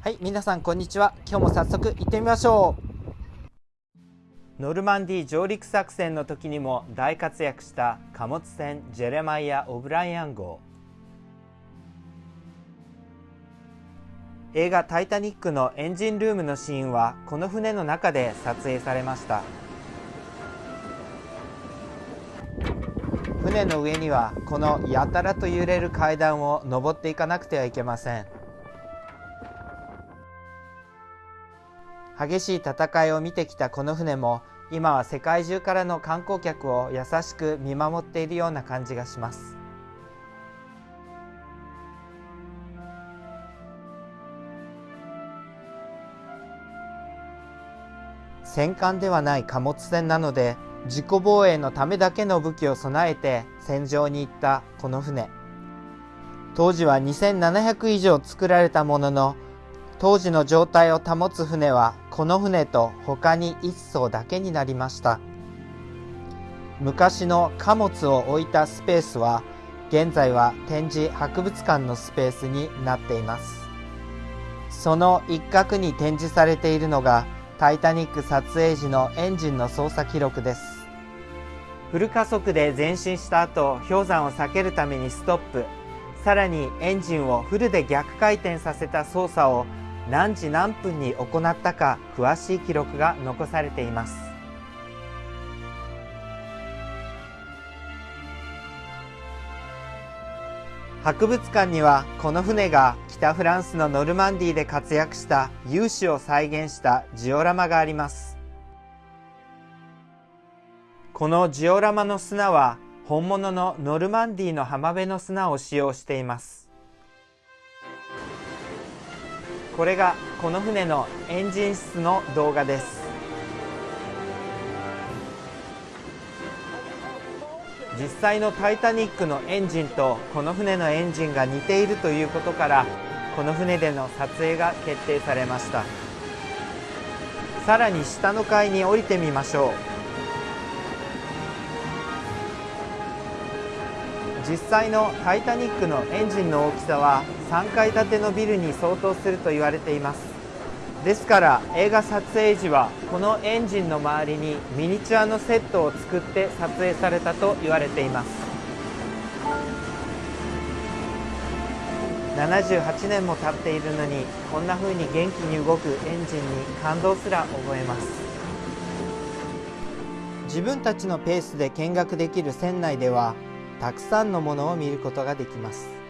はい皆さんこんにちは。今日も早速行ってみましょう。ノルマンディー上陸作戦の時にも大活躍した貨物船ジェレマイア・オブライアン号。映画「タイタニック」のエンジンルームのシーンはこの船の中で撮影されました。船の上にはこのやたらと揺れる階段を登っていかなくてはいけません。激しい戦いを見てきたこの船も今は世界中からの観光客を優しく見守っているような感じがします。戦艦ではない貨物船なので自己防衛のためだけの武器を備えて戦場に行ったこの船。当時は2700以上作られたものの当時の状態を保つ船はこの船と他に1艘だけになりました。昔の貨物を置いたスペースは現在は展示博物館のスペースになっています。その一角に展示されているのがタイタニック撮影時のエンジンの操作記録です。フル加速で前進した後氷山を避けるためにストップ。さらにエンジンをフルで逆回転させた操作を何時何分に行ったか詳しい記録が残されています。博物館にはこの船が北フランスのノルマンディーで活躍した勇士を再現したジオラマがあります。このジオラマの砂は本物のノルマンディーの浜辺の砂を使用しています。これがこの船のエンジン室の動画です。実際のタイタニックのエンジンとこの船のエンジンが似ているということからこの船での撮影が決定されました。さらに下の階に降りてみましょう。実際のタイタニックのエンジンの大きさは3階建てのビルに相当すると言われています。ですから映画撮影時はこのエンジンの周りにミニチュアのセットを作って撮影されたと言われています。78年も経っているのにこんな風に元気に動くエンジンに感動すら覚えます。自分たちのペースで見学できる船内ではたくさんのものを見ることができます。